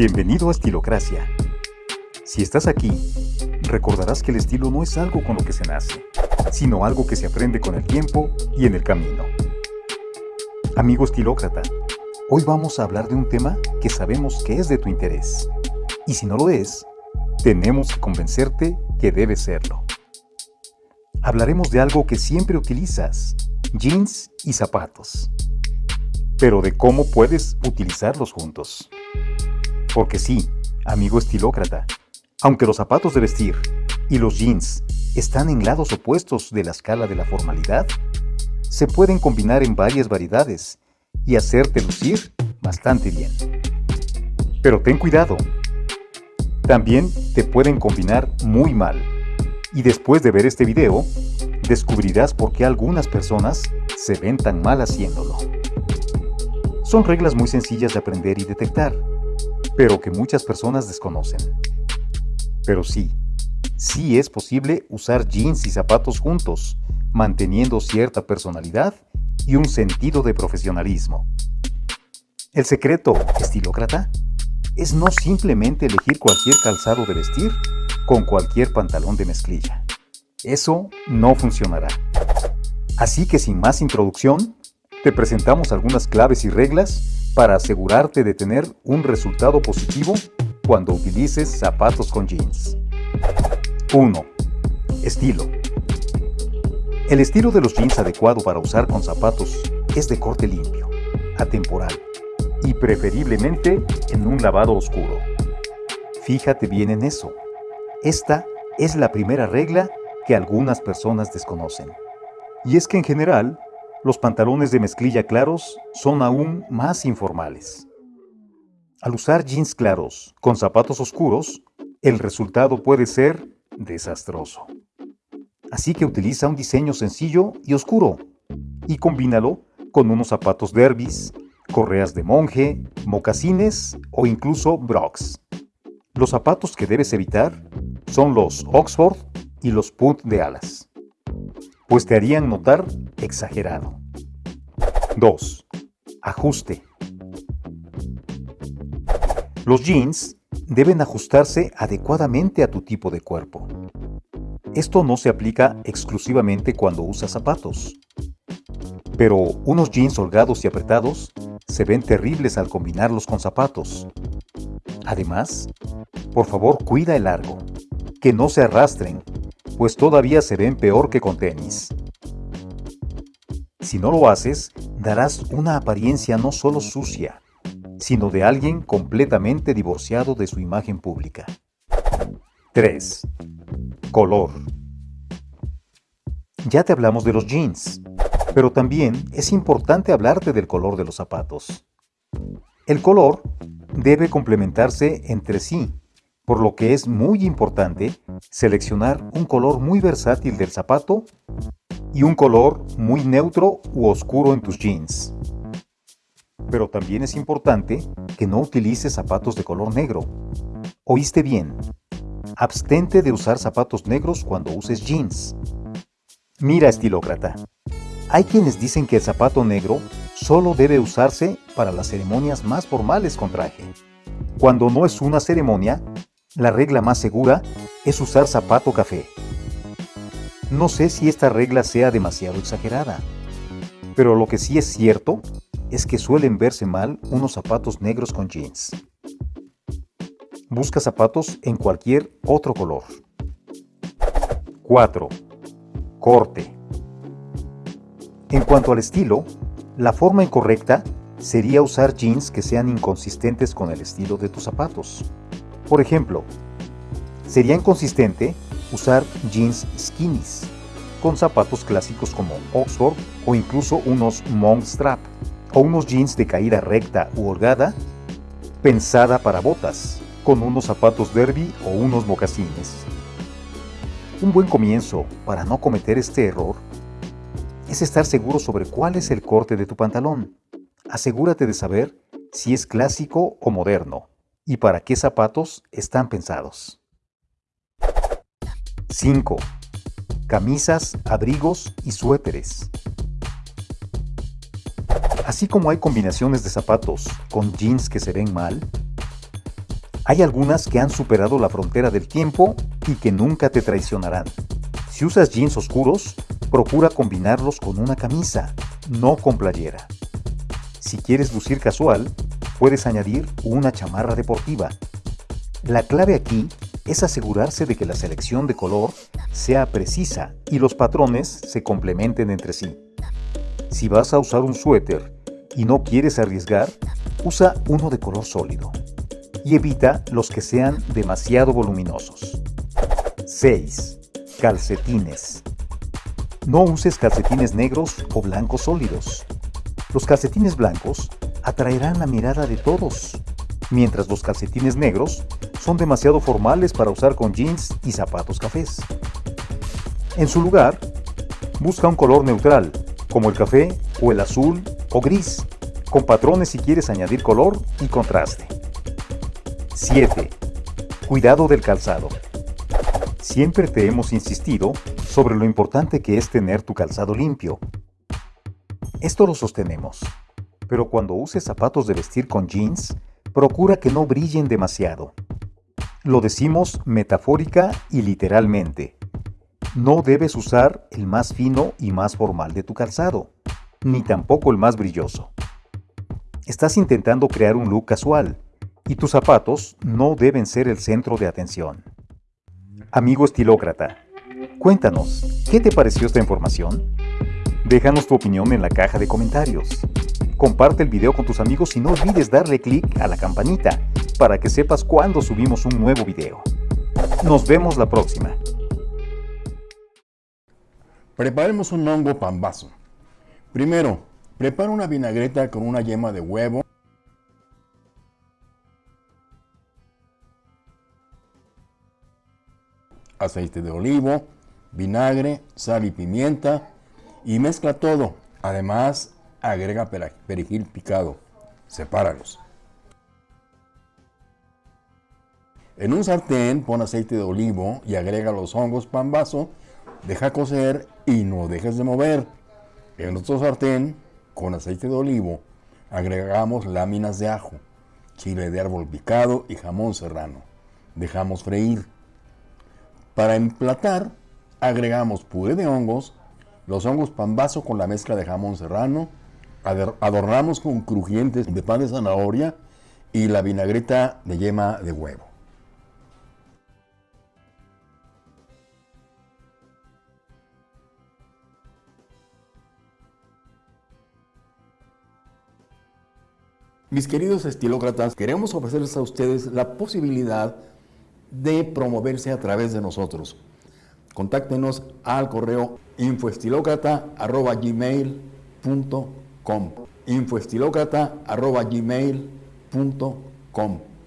Bienvenido a Estilocracia. Si estás aquí, recordarás que el estilo no es algo con lo que se nace, sino algo que se aprende con el tiempo y en el camino. Amigo estilócrata, hoy vamos a hablar de un tema que sabemos que es de tu interés. Y si no lo es, tenemos que convencerte que debe serlo. Hablaremos de algo que siempre utilizas, jeans y zapatos. Pero de cómo puedes utilizarlos juntos. Porque sí, amigo estilócrata, aunque los zapatos de vestir y los jeans están en lados opuestos de la escala de la formalidad, se pueden combinar en varias variedades y hacerte lucir bastante bien. Pero ten cuidado, también te pueden combinar muy mal. Y después de ver este video, descubrirás por qué algunas personas se ven tan mal haciéndolo. Son reglas muy sencillas de aprender y detectar, pero que muchas personas desconocen. Pero sí, sí es posible usar jeans y zapatos juntos, manteniendo cierta personalidad y un sentido de profesionalismo. El secreto, estilócrata, es no simplemente elegir cualquier calzado de vestir con cualquier pantalón de mezclilla. Eso no funcionará. Así que sin más introducción, te presentamos algunas claves y reglas para asegurarte de tener un resultado positivo cuando utilices zapatos con jeans. 1. Estilo. El estilo de los jeans adecuado para usar con zapatos es de corte limpio, atemporal y preferiblemente en un lavado oscuro. Fíjate bien en eso. Esta es la primera regla que algunas personas desconocen. Y es que en general, los pantalones de mezclilla claros son aún más informales. Al usar jeans claros con zapatos oscuros, el resultado puede ser desastroso. Así que utiliza un diseño sencillo y oscuro y combínalo con unos zapatos derbis, correas de monje, mocasines o incluso brocs. Los zapatos que debes evitar son los Oxford y los Punt de alas pues te harían notar exagerado. 2. Ajuste. Los jeans deben ajustarse adecuadamente a tu tipo de cuerpo. Esto no se aplica exclusivamente cuando usas zapatos. Pero unos jeans holgados y apretados se ven terribles al combinarlos con zapatos. Además, por favor cuida el largo, que no se arrastren pues todavía se ven peor que con tenis. Si no lo haces, darás una apariencia no solo sucia, sino de alguien completamente divorciado de su imagen pública. 3. Color. Ya te hablamos de los jeans, pero también es importante hablarte del color de los zapatos. El color debe complementarse entre sí por lo que es muy importante seleccionar un color muy versátil del zapato y un color muy neutro u oscuro en tus jeans. Pero también es importante que no utilices zapatos de color negro. ¿Oíste bien? Abstente de usar zapatos negros cuando uses jeans. Mira, estilócrata. Hay quienes dicen que el zapato negro solo debe usarse para las ceremonias más formales con traje. Cuando no es una ceremonia, la regla más segura es usar zapato café. No sé si esta regla sea demasiado exagerada, pero lo que sí es cierto es que suelen verse mal unos zapatos negros con jeans. Busca zapatos en cualquier otro color. 4. Corte. En cuanto al estilo, la forma incorrecta sería usar jeans que sean inconsistentes con el estilo de tus zapatos. Por ejemplo, sería inconsistente usar jeans skinnies con zapatos clásicos como Oxford o incluso unos monk strap o unos jeans de caída recta u holgada pensada para botas con unos zapatos derby o unos mocasines. Un buen comienzo para no cometer este error es estar seguro sobre cuál es el corte de tu pantalón. Asegúrate de saber si es clásico o moderno y para qué zapatos están pensados. 5. Camisas, abrigos y suéteres. Así como hay combinaciones de zapatos con jeans que se ven mal, Hay algunas que han superado la frontera del tiempo y que nunca te traicionarán. Si usas jeans oscuros, procura combinarlos con una camisa, no con playera. Si quieres lucir casual, puedes añadir una chamarra deportiva. La clave aquí es asegurarse de que la selección de color sea precisa y los patrones se complementen entre sí. Si vas a usar un suéter y no quieres arriesgar, usa uno de color sólido y evita los que sean demasiado voluminosos. 6. Calcetines. No uses calcetines negros o blancos sólidos. Los calcetines blancos atraerán la mirada de todos, mientras los calcetines negros son demasiado formales para usar con jeans y zapatos cafés. En su lugar, busca un color neutral, como el café o el azul o gris, con patrones si quieres añadir color y contraste. 7. Cuidado del calzado. Siempre te hemos insistido sobre lo importante que es tener tu calzado limpio. Esto lo sostenemos, pero cuando uses zapatos de vestir con jeans, procura que no brillen demasiado. Lo decimos metafórica y literalmente. No debes usar el más fino y más formal de tu calzado, ni tampoco el más brilloso. Estás intentando crear un look casual, y tus zapatos no deben ser el centro de atención. Amigo estilócrata, cuéntanos, ¿qué te pareció esta información? Déjanos tu opinión en la caja de comentarios. Comparte el video con tus amigos y no olvides darle clic a la campanita para que sepas cuando subimos un nuevo video. Nos vemos la próxima. Preparemos un hongo pambazo. Primero, prepara una vinagreta con una yema de huevo, aceite de olivo, vinagre, sal y pimienta y mezcla todo. Además, agrega perejil picado. Sepáralos. En un sartén pon aceite de olivo y agrega los hongos pan vaso, deja cocer y no dejes de mover. En otro sartén, con aceite de olivo, agregamos láminas de ajo, chile de árbol picado y jamón serrano. Dejamos freír. Para emplatar, agregamos puré de hongos, los hongos pambazo con la mezcla de jamón serrano, adornamos con crujientes de pan de zanahoria y la vinagreta de yema de huevo. Mis queridos estilócratas, queremos ofrecerles a ustedes la posibilidad de promoverse a través de nosotros. Contáctenos al correo infoestilocrata.gmail.com infoestilocrata.gmail.com